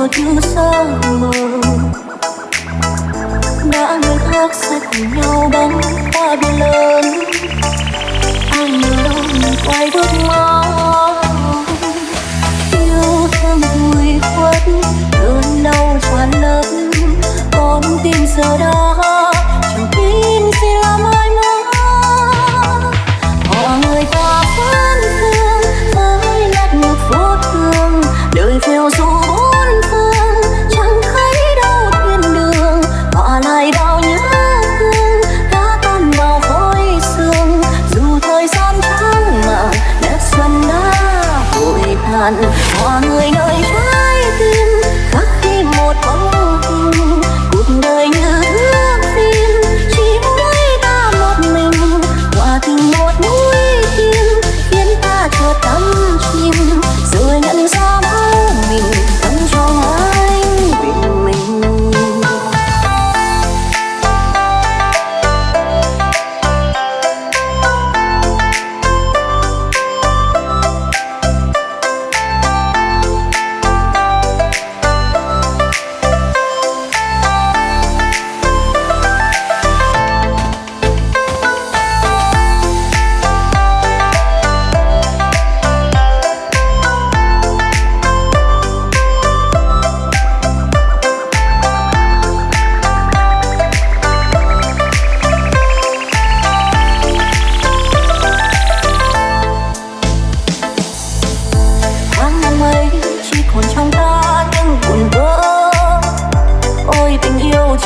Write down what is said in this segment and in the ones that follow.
ruột như giấc mơ. Đã nước hát sẽ cùng nhau bắn ta biển lớn. Anh nhớ đâu mình quay bước mong yêu thương vui khuất, cơn đau tràn lớn con tim giờ đây one.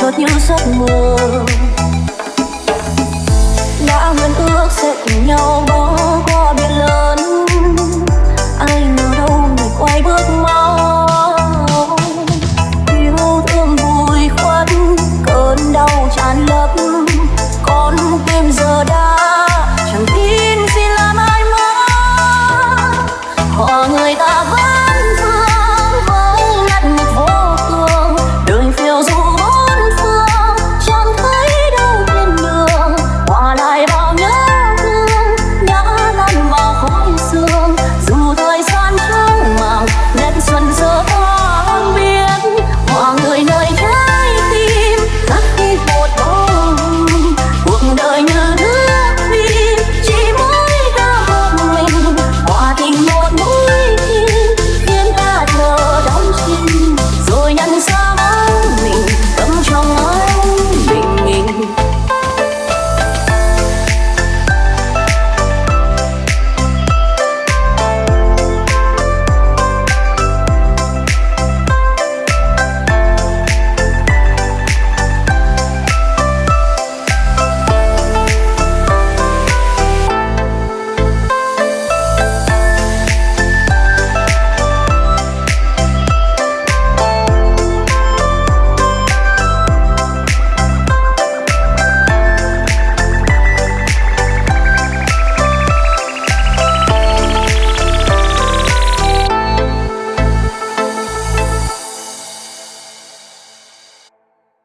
chốt những giấc mơ. Đã hứa ước sẽ cùng nhau